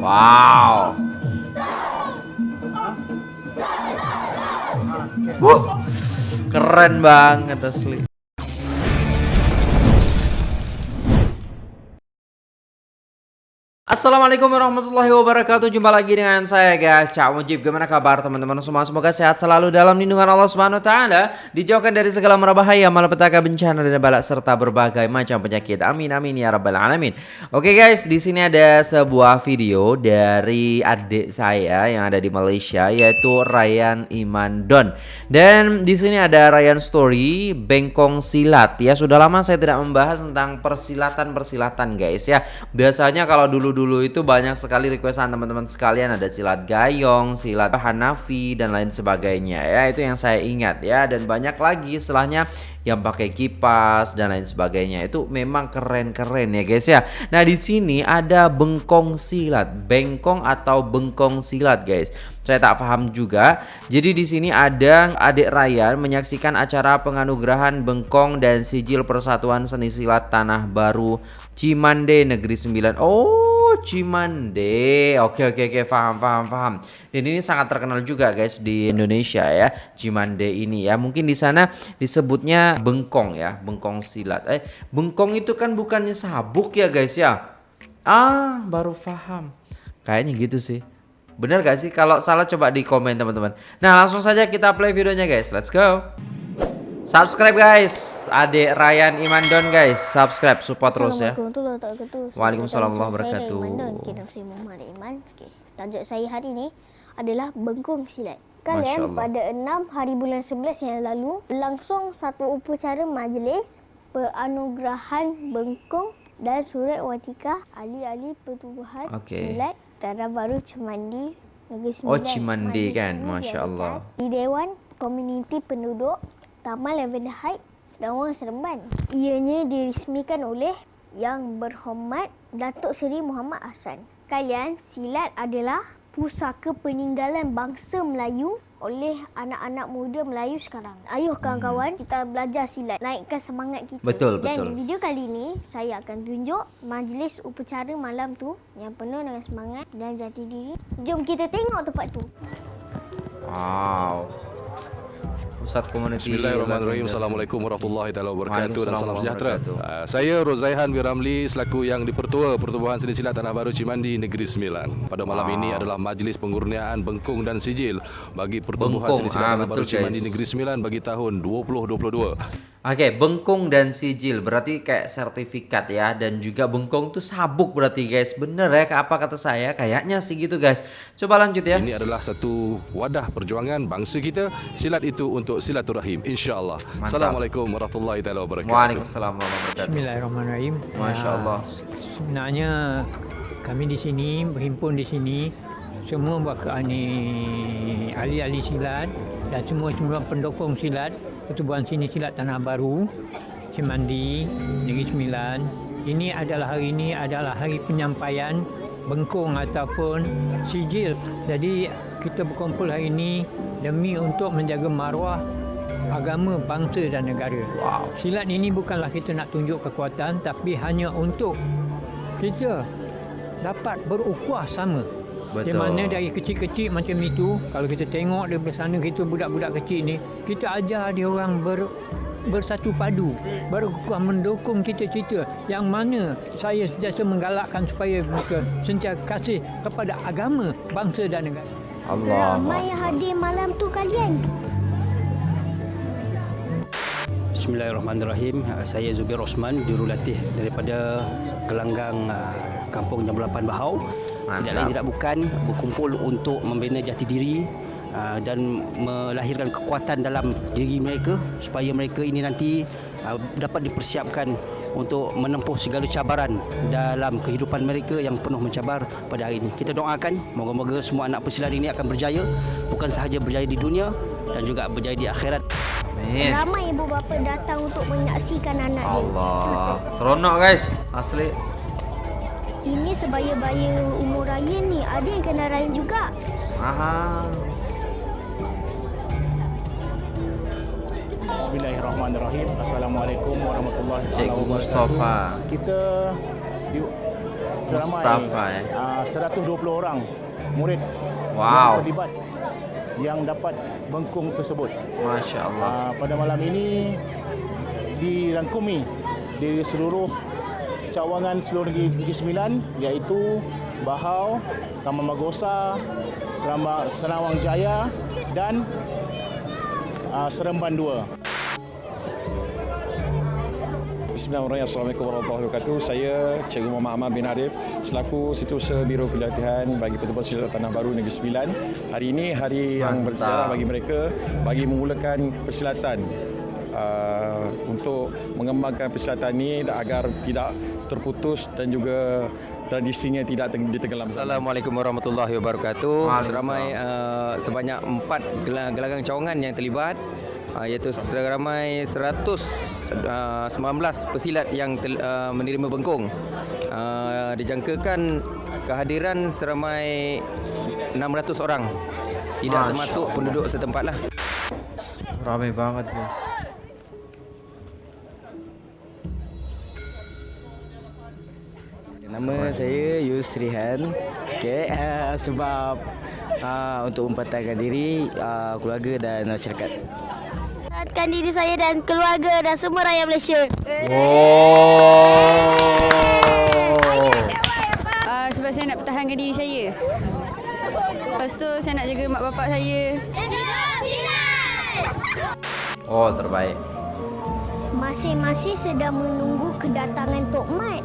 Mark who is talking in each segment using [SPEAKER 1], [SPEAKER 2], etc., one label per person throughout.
[SPEAKER 1] Wow. Wuh, keren banget asli. Assalamualaikum warahmatullahi wabarakatuh. Jumpa lagi dengan saya guys. Cak Mujib Gimana kabar teman-teman? Semua Semoga sehat selalu dalam lindungan Allah Subhanahu Taala. Dijauhkan dari segala merbahaya Malapetaka bencana dan balak Serta berbagai macam penyakit. Amin amin ya rabbal alamin. Oke guys di sini ada sebuah video Dari adik saya yang ada di Malaysia Yaitu Ryan Iman Don. Dan di sini ada Ryan Story Bengkong Silat. Ya sudah lama saya tidak membahas tentang persilatan-persilatan guys ya. Biasanya kalau dulu dulu itu banyak sekali requestan teman-teman sekalian ada silat gayong, silat Hanafi dan lain sebagainya ya itu yang saya ingat ya dan banyak lagi setelahnya yang pakai kipas dan lain sebagainya itu memang keren-keren ya guys ya. Nah di sini ada bengkong silat, bengkong atau bengkong silat guys. Saya tak paham juga. Jadi di sini ada adik Ryan menyaksikan acara penganugerahan bengkong dan sijil Persatuan Seni Silat Tanah Baru Cimande Negeri Sembilan. Oh Cimande. Oke oke oke paham paham paham. Dan ini sangat terkenal juga guys di Indonesia ya. Cimande ini ya. Mungkin di sana disebutnya bengkong ya, bengkong silat. Eh, bengkong itu kan bukannya sabuk ya guys ya? Ah, baru paham. Kayaknya gitu sih. Bener gak sih? Kalau salah coba di komen teman-teman. Nah langsung saja kita play videonya guys. Let's go. Subscribe guys, adik Ryan Imandon guys, subscribe support terus ya. Waalaikumsalam warahmatullahi wabarakatuh.
[SPEAKER 2] Saya Muhammad Iman. Tajuk saya hari ini adalah bengkong silat. Kalian pada 6 hari bulan 11 yang lalu langsung satu upacara majlis penganugerahan bengkong dan surat watikah ahli-ahli pertubuhan okay. silat Tanah Baru Cimandi Negeri
[SPEAKER 1] Sembilan. Oh Cimandi kan, Masya Allah.
[SPEAKER 2] Di Dewan Komuniti Penduduk Taman Lavender Heights, Sedangwang Seremban. Ianya diresmikan oleh Yang Berhormat Datuk Seri Muhammad Hassan. Kalian, silat adalah pusaka peninggalan bangsa Melayu oleh anak-anak muda Melayu sekarang. Ayuh kawan-kawan, hmm. kita belajar silat, naikkan semangat kita.
[SPEAKER 1] Betul,
[SPEAKER 2] Dan
[SPEAKER 1] betul.
[SPEAKER 2] Dan video kali ini, saya akan tunjuk majlis upacara malam tu yang penuh dengan semangat dan jati diri. Jom kita tengok tempat tu.
[SPEAKER 1] Wow. Pusat Komuniti
[SPEAKER 3] Bismillahirrahmanirrahim. Assalamualaikum warahmatullahi wabarakatuh Dan salam sejahtera. uh, Saya Rozaihan Wiramli Selaku yang dipertua Pertubuhan Seni Silat Tanah Baru Cimandi Negeri Sembilan. Pada malam wow. ini adalah Majlis Pengurniaan Bengkung dan Sijil Bagi Pertubuhan. Seni Silat ah, Tanah Baru Cimandi Negeri Sembilan Bagi tahun 2022
[SPEAKER 1] Oke, okay, bengkong dan sijil berarti kayak sertifikat ya dan juga bengkong tuh sabuk berarti guys. Bener ya apa kata saya? Kayaknya sih gitu guys. Coba lanjut ya.
[SPEAKER 3] Ini adalah satu wadah perjuangan bangsa kita. Silat itu untuk silaturahim insyaallah. Assalamualaikum warahmatullahi wabarakatuh.
[SPEAKER 1] Waalaikumsalam warahmatullahi wabarakatuh.
[SPEAKER 4] Bismillahirrahmanirrahim.
[SPEAKER 1] Masya-Allah.
[SPEAKER 4] Ya, sebenarnya kami di sini berhimpun di sini semua bakal ni ahli-ahli silat dan semua semua pendukung silat Pertubuhan Sini Silat Tanah Baru, Cimandi, Negeri Sembilan. Ini adalah hari ini adalah hari penyampaian bengkung ataupun sijil. Jadi kita berkumpul hari ini demi untuk menjaga maruah agama, bangsa dan negara. Wow. Silat ini bukanlah kita nak tunjuk kekuatan tapi hanya untuk kita dapat berukhuwah sama Betul. Di mana dari kecil-kecil macam itu, kalau kita tengok di sana kita budak-budak kecil ni, kita ajar dia orang ber bersatu padu, berkuah mendukung cita-cita yang mana saya sentiasa menggalakkan supaya mereka sentiasa kasih kepada agama, bangsa dan negara.
[SPEAKER 2] Allah. Ramai yang hadir malam tu kalian.
[SPEAKER 5] Bismillahirrahmanirrahim. Saya Zubir Osman, jurulatih daripada Kelanggang uh, Kampung Jambulapan Bahau. Mantap. Tidak lain tidak bukan berkumpul untuk membina jati diri uh, dan melahirkan kekuatan dalam diri mereka supaya mereka ini nanti uh, dapat dipersiapkan untuk menempuh segala cabaran dalam kehidupan mereka yang penuh mencabar pada hari ini. Kita doakan moga-moga semua anak pesilat ini akan berjaya bukan sahaja berjaya di dunia dan juga berjaya di akhirat.
[SPEAKER 2] Amin. Ramai ibu bapa datang untuk menyaksikan anak
[SPEAKER 1] Allah. dia. Allah. Seronok guys, asli.
[SPEAKER 2] Ini sebaya-baya umur raya ni. Ada yang kena raya juga.
[SPEAKER 1] Aha.
[SPEAKER 6] Bismillahirrahmanirrahim. Assalamualaikum warahmatullahi
[SPEAKER 1] Cikgu
[SPEAKER 6] wabarakatuh.
[SPEAKER 1] Mustafa.
[SPEAKER 6] Kita di seramai
[SPEAKER 1] Mustafa, eh.
[SPEAKER 6] ah, 120 orang murid
[SPEAKER 1] Wow.
[SPEAKER 6] yang terlibat yang dapat bengkung tersebut.
[SPEAKER 1] Masya Allah.
[SPEAKER 6] Ah, pada malam ini dirangkumi dari seluruh cawangan seluruh negeri, negeri Sembilan iaitu Bahau, Taman Magosa, Seramba, Senawang Jaya dan uh, Seremban 2.
[SPEAKER 7] Bismillahirrahmanirrahim. Assalamualaikum warahmatullahi wabarakatuh. Saya Cikgu Muhammad Ahmad bin Arif selaku Setiausaha Biro Pelatihan bagi Pertubuhan Silat Tanah Baru Negeri Sembilan. Hari ini hari yang
[SPEAKER 1] Mantap.
[SPEAKER 7] bersejarah bagi mereka bagi memulakan persilatan uh, untuk mengembangkan persilatan ini agar tidak terputus dan juga tradisinya tidak teng- ditenggelamkan.
[SPEAKER 8] Assalamualaikum warahmatullahi wabarakatuh. Seramai uh, sebanyak empat gel- gelagang cawangan yang terlibat uh, iaitu seramai 119 pesilat yang tel, uh, menerima bengkung. Uh, dijangkakan kehadiran seramai 600 orang. Tidak
[SPEAKER 1] Masya
[SPEAKER 8] termasuk penduduk setempat lah.
[SPEAKER 1] Ramai banget guys.
[SPEAKER 9] Nama saya Yusrihan. Okay, uh, sebab uh, untuk mempertahankan diri uh, keluarga dan masyarakat.
[SPEAKER 2] Pertahankan diri saya dan keluarga dan semua rakyat Malaysia.
[SPEAKER 1] Oh.
[SPEAKER 10] Uh, sebab saya nak pertahankan diri saya. Lepas tu saya nak jaga mak bapak saya.
[SPEAKER 1] Oh, terbaik.
[SPEAKER 2] Masing-masing sedang menunggu kedatangan Tok Mat.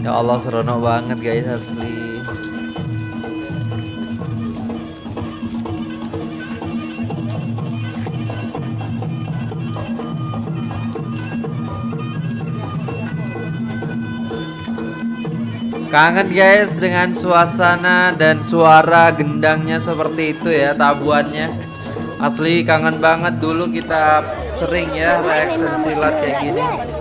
[SPEAKER 1] Ya Allah seronok banget guys asli. Kangen guys dengan suasana dan suara gendangnya seperti itu ya tabuannya. Asli kangen banget dulu kita sering ya reaction silat kayak gini.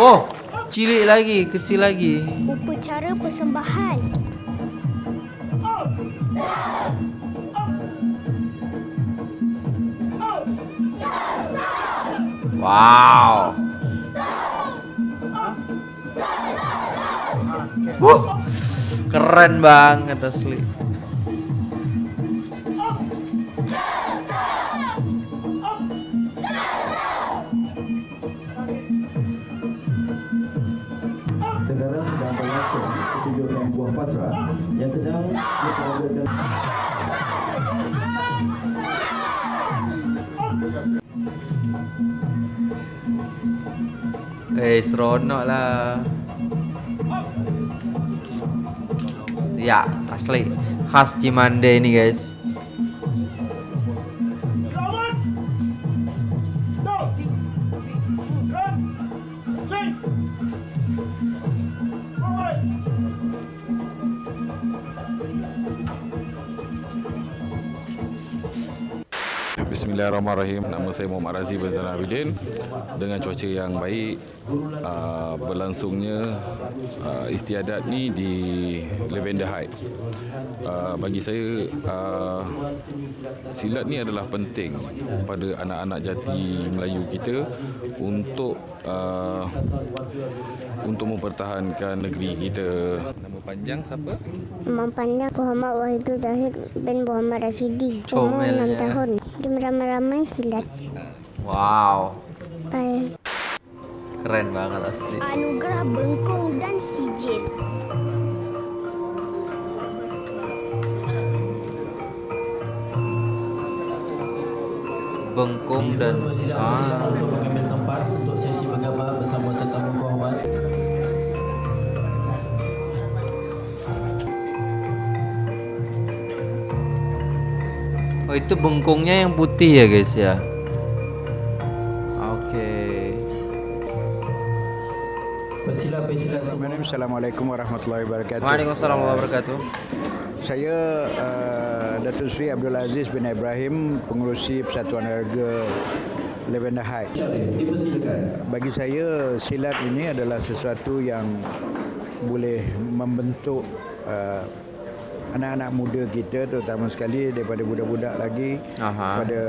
[SPEAKER 1] Oh, cilik lagi, kecil lagi.
[SPEAKER 2] Upacara persembahan.
[SPEAKER 1] Wow. Wuh, keren banget asli. Eh, seronok lah. Ya, asli khas Cimande ini guys.
[SPEAKER 3] Bismillahirrahmanirrahim. Nama saya Muhammad Razi bin Zainal Abidin. Dengan cuaca yang baik, uh, berlangsungnya uh, istiadat ni di Lavender Height. Uh, bagi saya, uh, silat ni adalah penting pada anak-anak jati Melayu kita untuk uh, untuk mempertahankan negeri kita. Nama panjang siapa?
[SPEAKER 2] Nama panjang Muhammad Wahidul Zahid bin Muhammad Rasidi. Umur
[SPEAKER 1] Comelnya.
[SPEAKER 2] 6 tahun. Dia main silat.
[SPEAKER 1] Wow.
[SPEAKER 2] Bye.
[SPEAKER 1] Keren banget asli.
[SPEAKER 2] Anugerah bengkung dan Sijil.
[SPEAKER 1] Bengkung dan
[SPEAKER 11] sijil. ah. mengambil tempat untuk sesi bergambar bersama tetamu kau.
[SPEAKER 1] Oh itu bengkungnya yang putih ya guys ya. Oke.
[SPEAKER 11] Pesilat-pesilat
[SPEAKER 12] Assalamualaikum warahmatullahi wabarakatuh.
[SPEAKER 1] Waalaikumsalam warahmatullahi wabarakatuh.
[SPEAKER 12] Saya uh, Datuk Seri Abdul Aziz bin Ibrahim, pengurusi Persatuan Harga Lavender High. Bagi saya silat ini adalah sesuatu yang boleh membentuk uh, anak-anak muda kita terutama sekali daripada budak-budak lagi
[SPEAKER 1] Aha.
[SPEAKER 12] pada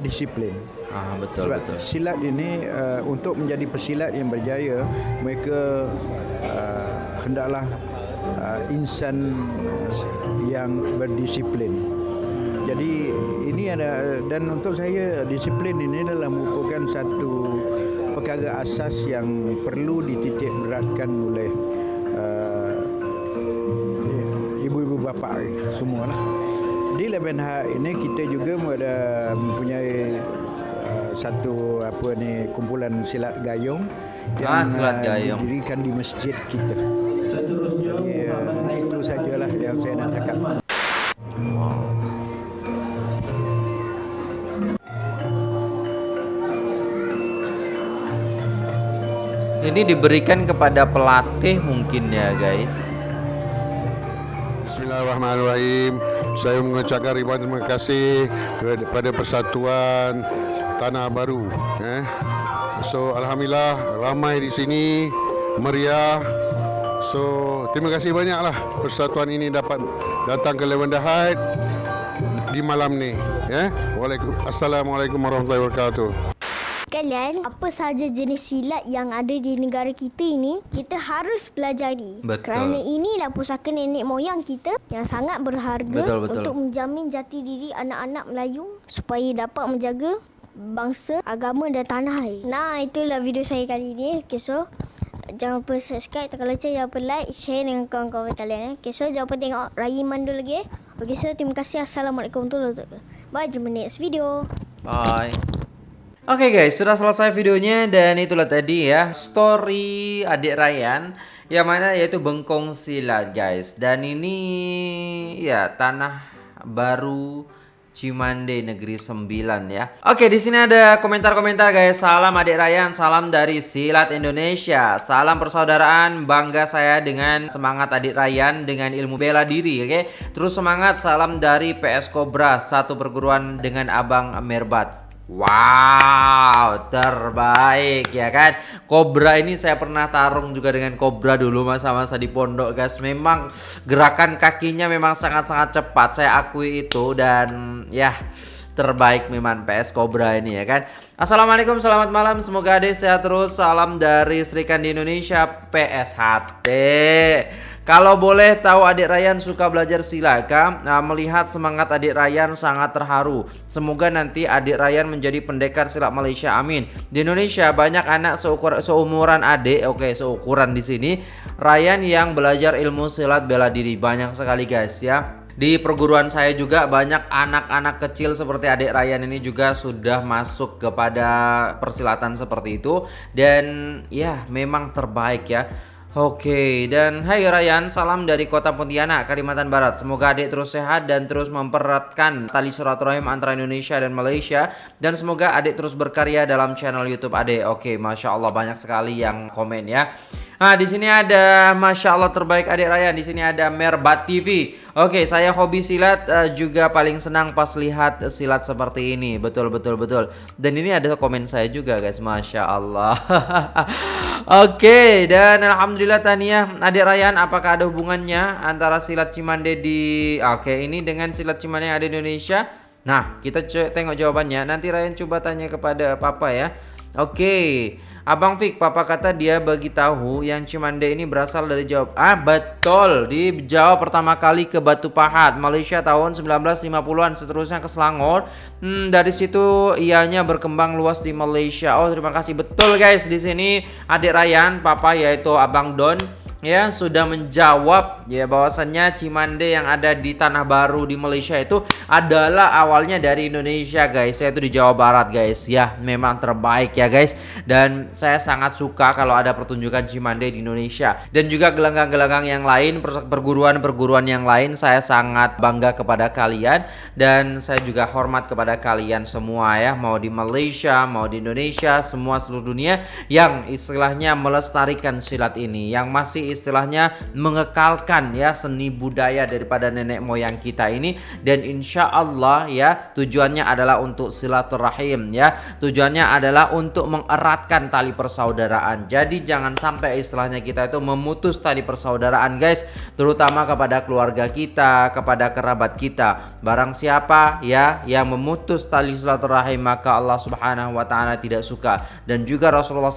[SPEAKER 12] disiplin.
[SPEAKER 1] Ah betul
[SPEAKER 12] Sebab
[SPEAKER 1] betul.
[SPEAKER 12] silat ini uh, untuk menjadi pesilat yang berjaya mereka uh, hendaklah uh, insan yang berdisiplin. Jadi ini ada dan untuk saya disiplin ini adalah merupakan satu perkara asas yang perlu dititik beratkan oleh bapa semualah. Di Lebenha ini kita juga ada mempunyai uh, satu apa ni kumpulan silat gayung
[SPEAKER 1] Ah,
[SPEAKER 12] yang
[SPEAKER 1] silat
[SPEAKER 12] uh,
[SPEAKER 1] gayung.
[SPEAKER 12] didirikan di masjid kita.
[SPEAKER 11] Seterusnya
[SPEAKER 12] uh, itu sajalah yang saya nak cakap.
[SPEAKER 1] Ini diberikan kepada pelatih mungkin ya guys.
[SPEAKER 13] Bismillahirrahmanirrahim. Saya mengucapkan ribuan terima kasih kepada Persatuan Tanah Baru. Eh. So alhamdulillah ramai di sini meriah. So terima kasih banyaklah persatuan ini dapat datang ke Heights di malam ni. Waalaikumsalam Assalamualaikum warahmatullahi wabarakatuh.
[SPEAKER 2] Kalian, apa sahaja jenis silat yang ada di negara kita ini, kita harus pelajari.
[SPEAKER 1] Betul.
[SPEAKER 2] Kerana inilah pusaka nenek moyang kita yang sangat berharga
[SPEAKER 1] Betul, betul.
[SPEAKER 2] untuk menjamin jati diri anak-anak Melayu supaya dapat menjaga bangsa, agama dan tanah air. Nah, itulah video saya kali ini. Okay, so jangan lupa subscribe, tekan lonceng, jangan lupa like, share dengan kawan-kawan kalian. Eh. Okay, so jangan lupa tengok Raya Mandu lagi. Eh. Okay, so terima kasih. Assalamualaikum warahmatullahi wabarakatuh. Bye, jumpa next video.
[SPEAKER 1] Bye. Oke guys, sudah selesai videonya dan itulah tadi ya story adik Ryan yang mana yaitu bengkong silat guys. Dan ini ya tanah baru Cimande Negeri 9 ya. Oke, di sini ada komentar-komentar guys. Salam adik Ryan, salam dari Silat Indonesia. Salam persaudaraan, bangga saya dengan semangat adik Ryan dengan ilmu bela diri, oke. Terus semangat salam dari PS Cobra, satu perguruan dengan Abang Merbat. Wow, terbaik ya kan. Cobra ini saya pernah tarung juga dengan Cobra dulu masa-masa di pondok guys. Memang gerakan kakinya memang sangat-sangat cepat. Saya akui itu dan ya terbaik memang PS Cobra ini ya kan. Assalamualaikum, selamat malam. Semoga adik sehat terus. Salam dari Serikan di Indonesia PSHT. Kalau boleh tahu adik Ryan suka belajar silakan nah, Melihat semangat adik Ryan sangat terharu. Semoga nanti adik Ryan menjadi pendekar silat Malaysia amin. Di Indonesia banyak anak seukur, seumuran adik Oke seukuran di sini Ryan yang belajar ilmu silat bela diri. Banyak sekali guys ya. Di perguruan saya juga banyak anak-anak kecil seperti adik Ryan ini juga sudah masuk kepada persilatan seperti itu. Dan ya memang terbaik ya Oke, dan hai Ryan, salam dari kota Pontianak, Kalimantan Barat. Semoga adik terus sehat dan terus mempereratkan tali silaturahim antara Indonesia dan Malaysia. Dan semoga adik terus berkarya dalam channel YouTube adik. Oke, masya Allah banyak sekali yang komen ya. Nah, di sini ada Masya Allah terbaik adik Ryan. Di sini ada Merbat TV. Oke, saya hobi silat uh, juga paling senang pas lihat silat seperti ini. Betul, betul, betul. Dan ini ada komen saya juga guys. Masya Allah. Oke, dan Alhamdulillah Tania adik Ryan. Apakah ada hubungannya antara silat Cimande di... Oke, ini dengan silat Cimande yang ada di Indonesia? Nah, kita tengok jawabannya. Nanti Ryan coba tanya kepada Papa ya. Oke. Abang Fik, papa kata dia bagi tahu yang Cimande ini berasal dari Jawa. Ah, betul. Di Jawa pertama kali ke Batu Pahat, Malaysia tahun 1950-an, seterusnya ke Selangor. Hmm, dari situ ianya berkembang luas di Malaysia. Oh, terima kasih. Betul guys, di sini adik Ryan, papa yaitu Abang Don ya sudah menjawab ya bahwasannya Cimande yang ada di Tanah Baru di Malaysia itu adalah awalnya dari Indonesia guys. Yaitu di Jawa Barat guys. Ya memang terbaik ya guys. Dan saya sangat suka kalau ada pertunjukan Cimande di Indonesia. Dan juga gelanggang-gelanggang yang lain perguruan-perguruan yang lain saya sangat bangga kepada kalian. Dan saya juga hormat kepada kalian semua ya. Mau di Malaysia mau di Indonesia semua seluruh dunia yang istilahnya melestarikan silat ini yang masih istilahnya mengekalkan ya seni budaya daripada nenek moyang kita ini. Dan insya Allah ya tujuannya adalah untuk silaturahim ya. Tujuannya adalah untuk mengeratkan tali persaudaraan. Jadi jangan sampai istilahnya kita itu memutus tali persaudaraan guys. Terutama kepada keluarga kita kepada kerabat kita. Barang siapa ya yang memutus tali silaturahim maka Allah subhanahu wa ta'ala tidak suka. Dan juga Rasulullah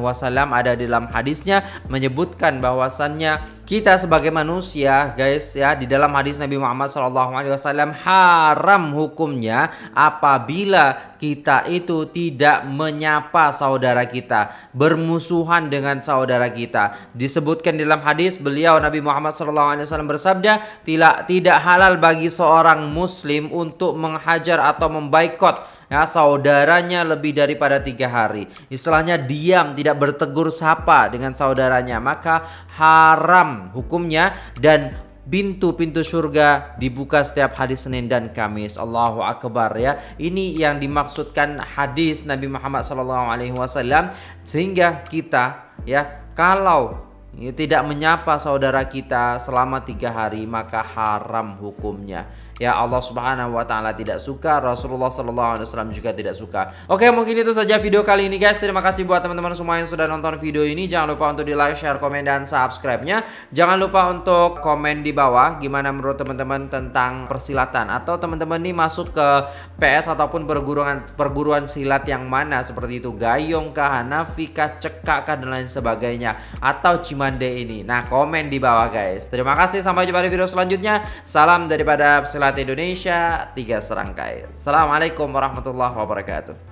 [SPEAKER 1] Wasallam ada dalam hadisnya menyebutkan bahwasannya kita sebagai manusia guys ya di dalam hadis Nabi Muhammad SAW haram hukumnya apabila kita itu tidak menyapa saudara kita bermusuhan dengan saudara kita. Disebutkan dalam hadis beliau Nabi Muhammad SAW bersabda tidak tidak halal bagi seorang muslim untuk menghajar atau membaikot ya saudaranya lebih daripada tiga hari istilahnya diam tidak bertegur sapa dengan saudaranya maka haram hukumnya dan pintu-pintu surga dibuka setiap hari Senin dan Kamis. Allahu akbar ya. Ini yang dimaksudkan hadis Nabi Muhammad SAW sehingga kita ya kalau ya, tidak menyapa saudara kita selama tiga hari maka haram hukumnya ya Allah Subhanahu wa taala tidak suka, Rasulullah sallallahu alaihi wasallam juga tidak suka. Oke, mungkin itu saja video kali ini guys. Terima kasih buat teman-teman semua yang sudah nonton video ini. Jangan lupa untuk di-like, share, komen dan subscribe-nya. Jangan lupa untuk komen di bawah gimana menurut teman-teman tentang persilatan atau teman-teman ini masuk ke PS ataupun perguruan perguruan silat yang mana seperti itu Gayung kah, Hanafi kah, Cekak kah dan lain sebagainya atau Cimande ini. Nah, komen di bawah guys. Terima kasih sampai jumpa di video selanjutnya. Salam daripada silat Indonesia tiga serangkai. Assalamualaikum warahmatullahi wabarakatuh.